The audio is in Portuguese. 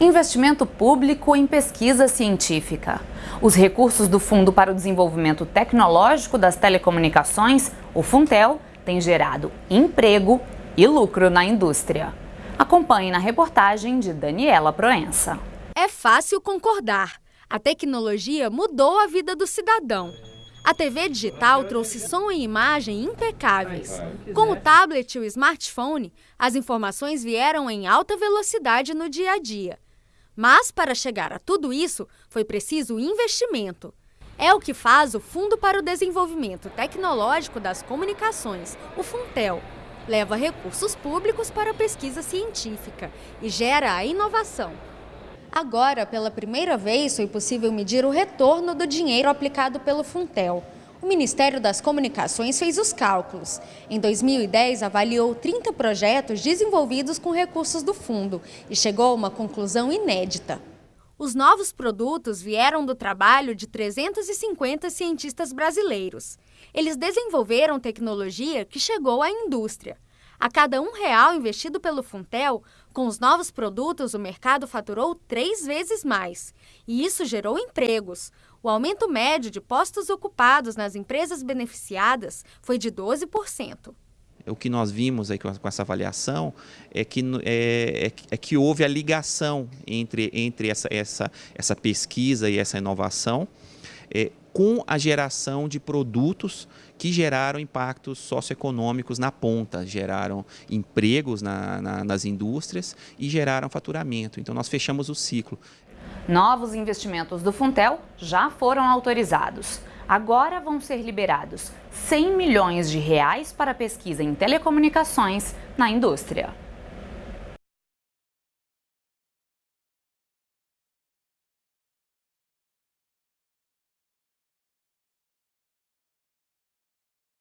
Investimento público em pesquisa científica. Os recursos do Fundo para o Desenvolvimento Tecnológico das Telecomunicações, o Funtel, têm gerado emprego e lucro na indústria. Acompanhe na reportagem de Daniela Proença. É fácil concordar. A tecnologia mudou a vida do cidadão. A TV digital trouxe som e imagem impecáveis. Com o tablet e o smartphone, as informações vieram em alta velocidade no dia a dia. Mas, para chegar a tudo isso, foi preciso investimento. É o que faz o Fundo para o Desenvolvimento Tecnológico das Comunicações, o FUNTEL. Leva recursos públicos para a pesquisa científica e gera a inovação. Agora, pela primeira vez, foi possível medir o retorno do dinheiro aplicado pelo Funtel. O Ministério das Comunicações fez os cálculos. Em 2010, avaliou 30 projetos desenvolvidos com recursos do fundo e chegou a uma conclusão inédita. Os novos produtos vieram do trabalho de 350 cientistas brasileiros. Eles desenvolveram tecnologia que chegou à indústria. A cada um real investido pelo Funtel, com os novos produtos, o mercado faturou três vezes mais. E isso gerou empregos. O aumento médio de postos ocupados nas empresas beneficiadas foi de 12%. O que nós vimos aí com essa avaliação é que, é, é, é que houve a ligação entre, entre essa, essa, essa pesquisa e essa inovação é, com a geração de produtos que geraram impactos socioeconômicos na ponta, geraram empregos na, na, nas indústrias e geraram faturamento. Então nós fechamos o ciclo. Novos investimentos do Funtel já foram autorizados. Agora vão ser liberados 100 milhões de reais para pesquisa em telecomunicações na indústria.